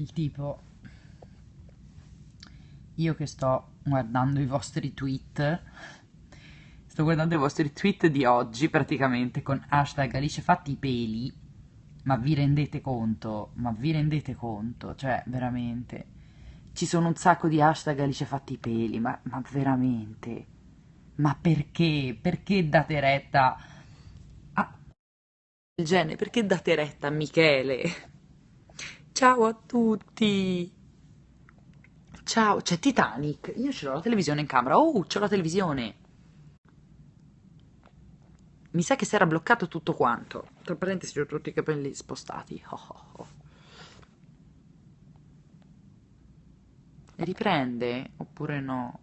Il tipo, io che sto guardando i vostri tweet, sto guardando i vostri tweet di oggi praticamente con hashtag Alice fatti i peli, ma vi rendete conto, ma vi rendete conto, cioè veramente, ci sono un sacco di hashtag Alice fatti i peli, ma, ma veramente, ma perché, perché date retta a del genere, perché date retta a Michele? Ciao a tutti! Ciao, c'è Titanic. Io ce l'ho la televisione in camera. Oh, c'ho la televisione. Mi sa che si era bloccato tutto quanto. Tra parentesi, ho tutti i capelli spostati. Oh, oh, oh. Riprende oppure no?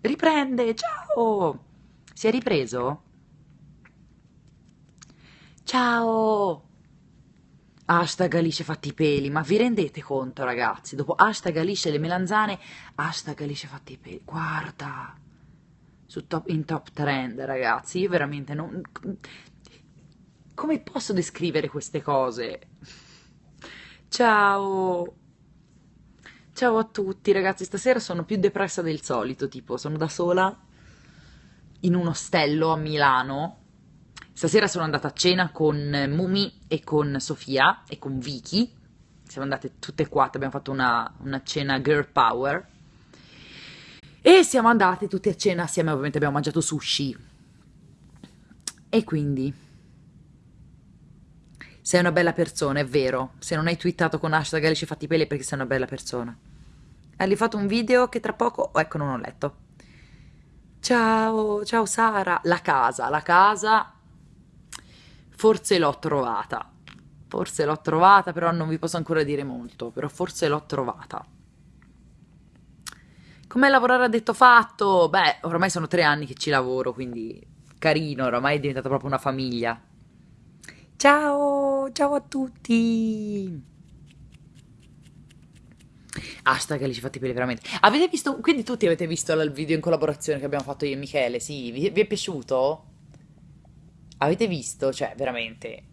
Riprende, ciao! Si è ripreso? Ciao! Hashtag Alice fatti i peli, ma vi rendete conto ragazzi? Dopo hashtag Alice le melanzane, hashtag Alice fatti i peli, guarda, top, in top trend ragazzi, io veramente non... Come posso descrivere queste cose? Ciao! Ciao a tutti ragazzi, stasera sono più depressa del solito, tipo sono da sola in un ostello a Milano Stasera sono andata a cena con Mumi e con Sofia e con Vicky. Siamo andate tutte e quattro, abbiamo fatto una, una cena girl power. E siamo andate tutte a cena assieme, ovviamente abbiamo mangiato sushi. E quindi... Sei una bella persona, è vero. Se non hai twittato con hashtag Alice fatti peli è perché sei una bella persona. Hai fatto un video che tra poco... Oh, ecco, non ho letto. Ciao, ciao Sara. La casa, la casa Forse l'ho trovata. Forse l'ho trovata, però non vi posso ancora dire molto, però forse l'ho trovata. Com'è lavorare a detto fatto? Beh, ormai sono tre anni che ci lavoro, quindi carino, ormai è diventata proprio una famiglia. Ciao, ciao a tutti! Hashtag li ci fatti peli veramente. Avete visto, quindi tutti avete visto il video in collaborazione che abbiamo fatto io e Michele, sì? Vi, vi è piaciuto? Avete visto? Cioè, veramente,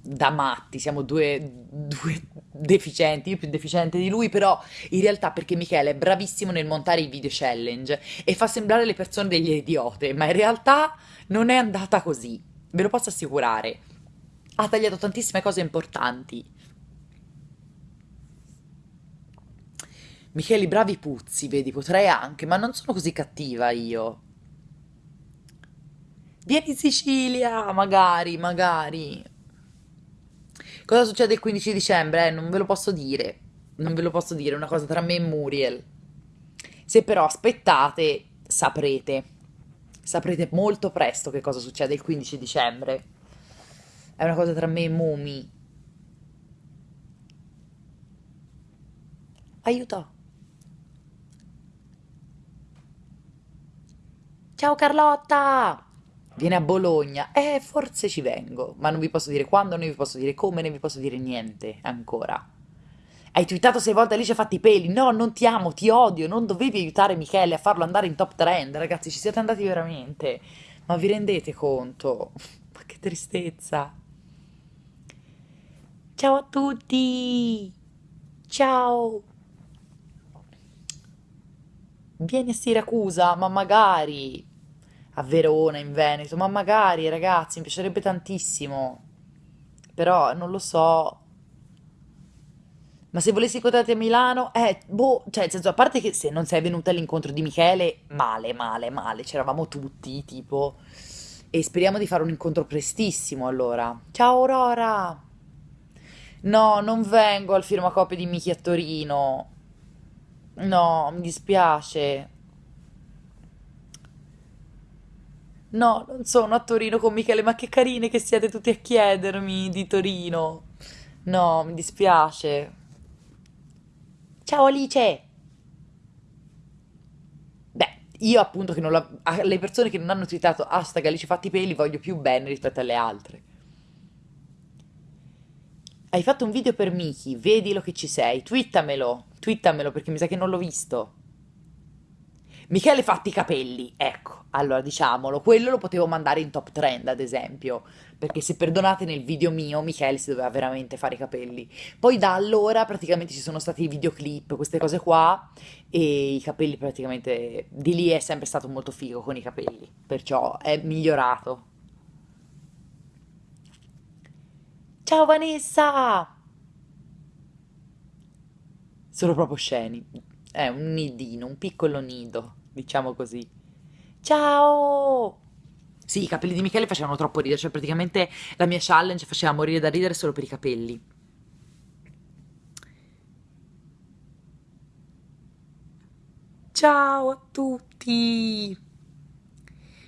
da matti, siamo due, due deficienti, io più deficiente di lui, però in realtà perché Michele è bravissimo nel montare i video challenge e fa sembrare le persone degli idiote, ma in realtà non è andata così, ve lo posso assicurare. Ha tagliato tantissime cose importanti. Michele, bravi puzzi, vedi, potrei anche, ma non sono così cattiva io. Vieni in Sicilia, magari, magari. Cosa succede il 15 dicembre? Eh, non ve lo posso dire. Non ve lo posso dire, è una cosa tra me e Muriel. Se però aspettate, saprete. Saprete molto presto che cosa succede il 15 dicembre. È una cosa tra me e Mumi. Aiuto. Ciao Carlotta! Viene a Bologna, eh, forse ci vengo, ma non vi posso dire quando, non vi posso dire come, non vi posso dire niente ancora. Hai twittato sei volte Alice fatti i peli, no, non ti amo, ti odio, non dovevi aiutare Michele a farlo andare in top trend, ragazzi, ci siete andati veramente. Ma vi rendete conto? Ma che tristezza. Ciao a tutti! Ciao! Vieni a Siracusa, ma magari a Verona, in Veneto, ma magari ragazzi, mi piacerebbe tantissimo, però non lo so. Ma se volessi incontrarti a Milano, eh, boh, cioè, nel senso, a parte che se non sei venuta all'incontro di Michele, male, male, male, c'eravamo tutti, tipo, e speriamo di fare un incontro prestissimo, allora. Ciao Aurora! No, non vengo al firmacopie di Michi a Torino. No, mi dispiace. No, non sono a Torino con Michele, ma che carine che siete tutti a chiedermi di Torino. No, mi dispiace. Ciao Alice! Beh, io appunto che non la... alle persone che non hanno twittato hashtag Alice fatti i peli voglio più bene rispetto alle altre. Hai fatto un video per Miki, vedilo che ci sei, twittamelo, twittamelo perché mi sa che non l'ho visto. Michele fatti i capelli, ecco, allora diciamolo, quello lo potevo mandare in top trend ad esempio, perché se perdonate nel video mio Michele si doveva veramente fare i capelli. Poi da allora praticamente ci sono stati i videoclip, queste cose qua, e i capelli praticamente, di lì è sempre stato molto figo con i capelli, perciò è migliorato. Ciao Vanessa! Sono proprio sceni, è un nidino, un piccolo nido diciamo così. Ciao! Sì, i capelli di Michele facevano troppo ridere, cioè praticamente la mia challenge faceva morire da ridere solo per i capelli. Ciao a tutti!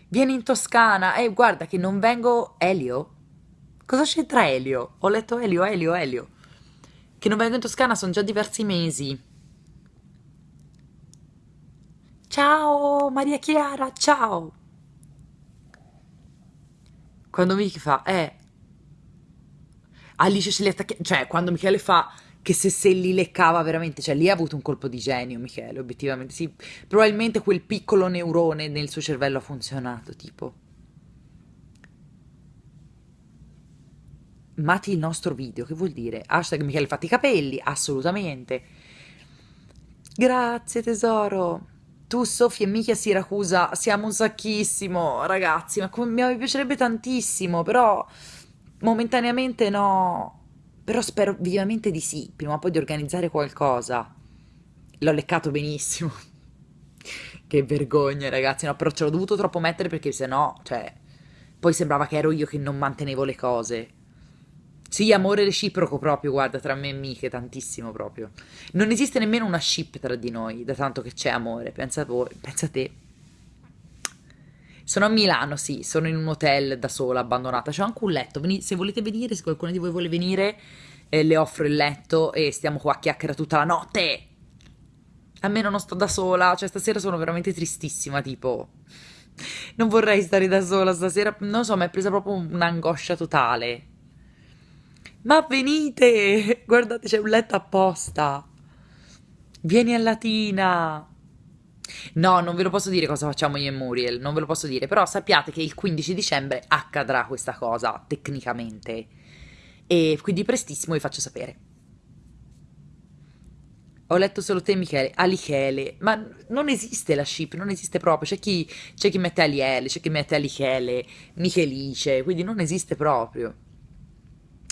Vieni in Toscana. Eh, guarda che non vengo... Elio? Cosa c'entra Elio? Ho letto Elio, Elio, Elio. Che non vengo in Toscana sono già diversi mesi. Ciao Maria Chiara, ciao. Quando Michi fa, eh, Alice ce li attacca, cioè quando Michele fa che se se li leccava veramente, cioè lì ha avuto un colpo di genio Michele, obiettivamente, sì, probabilmente quel piccolo neurone nel suo cervello ha funzionato, tipo. Mati il nostro video, che vuol dire? Hashtag Michele fatti i capelli, assolutamente. Grazie tesoro. Tu, Sofia e Michi a Siracusa siamo un sacchissimo, ragazzi, ma come, mi piacerebbe tantissimo, però momentaneamente no. Però spero vivamente di sì, prima o poi di organizzare qualcosa. L'ho leccato benissimo. che vergogna, ragazzi, no, però ce l'ho dovuto troppo mettere perché sennò, cioè, poi sembrava che ero io che non mantenevo le cose. Sì, amore reciproco proprio, guarda, tra me e Miche, tantissimo proprio. Non esiste nemmeno una ship tra di noi, da tanto che c'è amore, pensa voi, pensa te. Sono a Milano, sì, sono in un hotel da sola, abbandonata. C'ho anche un letto, Veni- se volete venire, se qualcuno di voi vuole venire, eh, le offro il letto e stiamo qua a chiacchiera tutta la notte. Almeno non sto da sola, cioè stasera sono veramente tristissima, tipo... Non vorrei stare da sola stasera, non so, mi è presa proprio un'angoscia totale. Ma venite! Guardate, c'è un letto apposta. Vieni a Latina. No, non ve lo posso dire cosa facciamo io e Muriel, non ve lo posso dire, però sappiate che il 15 dicembre accadrà questa cosa, tecnicamente. E quindi prestissimo vi faccio sapere. Ho letto solo te, Michele. Alichele. Ma non esiste la ship, non esiste proprio. C'è chi, chi mette Aliele, c'è chi mette Alichele, Michelice, quindi non esiste proprio.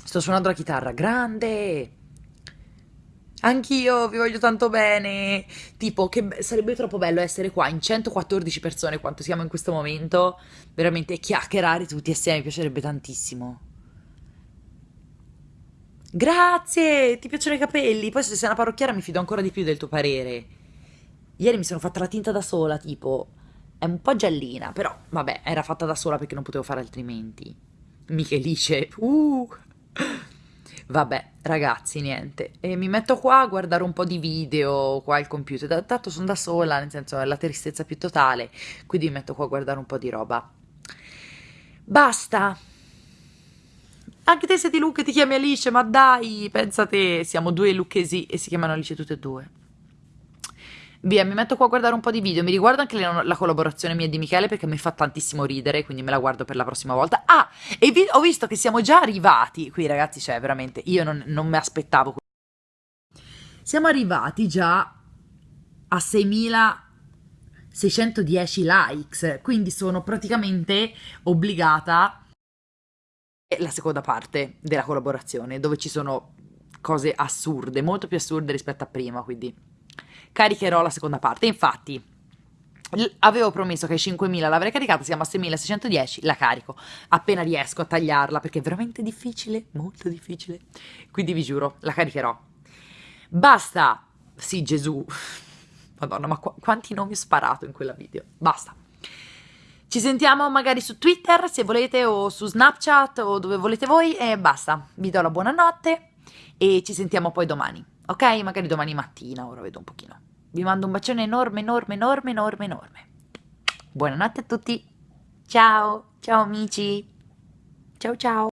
Sto suonando la chitarra, grande! Anch'io vi voglio tanto bene. Tipo, che sarebbe troppo bello essere qua in 114 persone, quanto siamo in questo momento. Veramente chiacchierare tutti assieme, mi piacerebbe tantissimo. Grazie! Ti piacciono i capelli? Poi se sei una parrucchiera mi fido ancora di più del tuo parere. Ieri mi sono fatta la tinta da sola, tipo. È un po' giallina, però vabbè, era fatta da sola perché non potevo fare altrimenti. Michelice, uh! Vabbè, ragazzi, niente. E mi metto qua a guardare un po' di video qua al computer. Tanto sono da sola, nel senso è la tristezza più totale. Quindi mi metto qua a guardare un po' di roba. Basta. Anche te sei di Luca e ti chiami Alice, ma dai, pensate, siamo due lucchesi e si chiamano Alice tutte e due. Via, mi metto qua a guardare un po' di video. Mi riguardo anche la collaborazione mia di Michele perché mi fa tantissimo ridere, quindi me la guardo per la prossima volta. Ah, e vi, ho visto che siamo già arrivati. Qui, ragazzi, cioè, veramente, io non, non mi aspettavo. Siamo arrivati già a 6610 likes, quindi sono praticamente obbligata la seconda parte della collaborazione, dove ci sono cose assurde, molto più assurde rispetto a prima, quindi caricherò la seconda parte. Infatti, avevo promesso che ai 5.000 l'avrei caricata, siamo a 6.610, la carico appena riesco a tagliarla perché è veramente difficile, molto difficile. Quindi vi giuro, la caricherò. Basta! Sì, Gesù. Madonna, ma qu quanti nomi ho sparato in quella video? Basta. Ci sentiamo magari su Twitter se volete o su Snapchat o dove volete voi e basta. Vi do la buonanotte e ci sentiamo poi domani ok? Magari domani mattina, ora vedo un pochino. Vi mando un bacione enorme, enorme, enorme, enorme, enorme. Buonanotte a tutti. Ciao, ciao amici. Ciao ciao.